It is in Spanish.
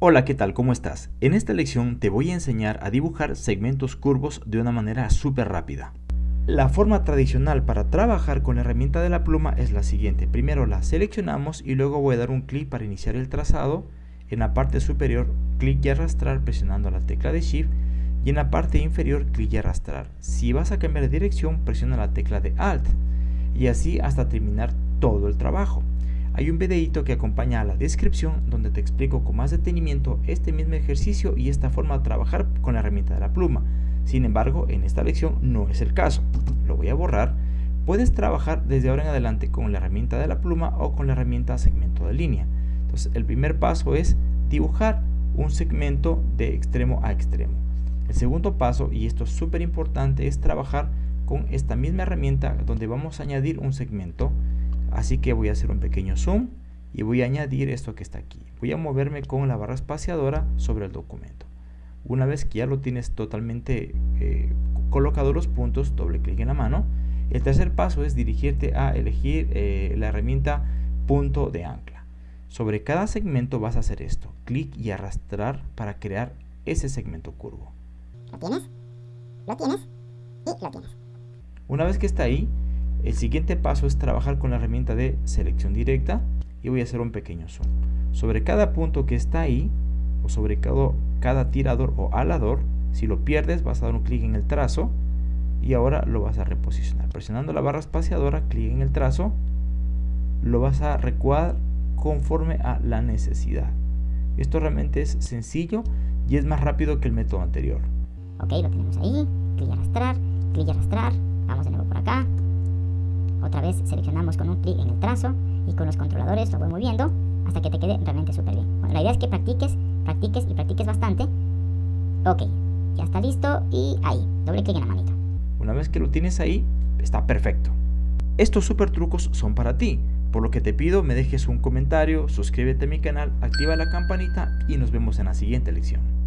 Hola, ¿qué tal? ¿Cómo estás? En esta lección te voy a enseñar a dibujar segmentos curvos de una manera súper rápida. La forma tradicional para trabajar con la herramienta de la pluma es la siguiente. Primero la seleccionamos y luego voy a dar un clic para iniciar el trazado. En la parte superior, clic y arrastrar presionando la tecla de Shift y en la parte inferior, clic y arrastrar. Si vas a cambiar de dirección, presiona la tecla de Alt y así hasta terminar todo el trabajo. Hay un videito que acompaña a la descripción donde te explico con más detenimiento este mismo ejercicio y esta forma de trabajar con la herramienta de la pluma. Sin embargo, en esta lección no es el caso. Lo voy a borrar. Puedes trabajar desde ahora en adelante con la herramienta de la pluma o con la herramienta segmento de línea. Entonces, el primer paso es dibujar un segmento de extremo a extremo. El segundo paso, y esto es súper importante, es trabajar con esta misma herramienta donde vamos a añadir un segmento Así que voy a hacer un pequeño zoom y voy a añadir esto que está aquí. Voy a moverme con la barra espaciadora sobre el documento. Una vez que ya lo tienes totalmente eh, colocado los puntos, doble clic en la mano. El tercer paso es dirigirte a elegir eh, la herramienta punto de ancla. Sobre cada segmento vas a hacer esto, clic y arrastrar para crear ese segmento curvo. ¿Lo tienes? ¿Lo tienes? Y lo tienes. Una vez que está ahí, el siguiente paso es trabajar con la herramienta de selección directa y voy a hacer un pequeño zoom. Sobre cada punto que está ahí, o sobre cada, cada tirador o alador, si lo pierdes vas a dar un clic en el trazo y ahora lo vas a reposicionar. Presionando la barra espaciadora, clic en el trazo, lo vas a recuadrar conforme a la necesidad. Esto realmente es sencillo y es más rápido que el método anterior. Ok, lo tenemos ahí, clic y arrastrar, clic y arrastrar, vamos de nuevo por acá, otra vez seleccionamos con un clic en el trazo y con los controladores lo voy moviendo hasta que te quede realmente súper bien. La idea es que practiques, practiques y practiques bastante. Ok, ya está listo y ahí, doble clic en la manita. Una vez que lo tienes ahí, está perfecto. Estos super trucos son para ti, por lo que te pido me dejes un comentario, suscríbete a mi canal, activa la campanita y nos vemos en la siguiente lección.